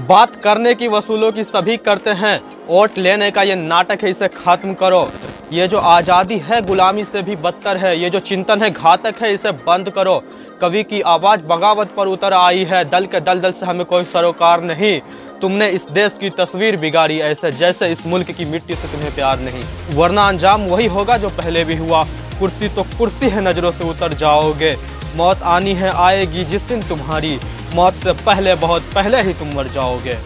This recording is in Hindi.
बात करने की वसूलों की सभी करते हैं। वोट लेने का ये नाटक है, इसे खत्म करो। ये जो आज़ादी है, गुलामी से भी बदतर है। ये जो चिंतन है, घातक है, इसे बंद करो। कवि की आवाज़ बगावत पर उतर आई है। दल के दल दल से हमें कोई सरोकार नहीं। तुमने इस देश की तस्वीर बिगाड़ी ऐसे जैसे इस मुल्क की मिट्टी से तुम्हें प्यार नहीं। वरना अंजाम वही होगा जो पहले भी हुआ। कुर्सी तो कुर्सी है नज़रों से उतर जाओगे। मौत आनी है, आएगी जिस दिन तुम्हारी। मौत से पहले बहुत पहले ही तुम मर जाओगे।